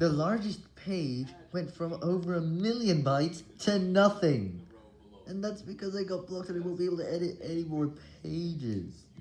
The largest page went from over a million bytes to nothing. And that's because I got blocked and I won't be able to edit any more pages.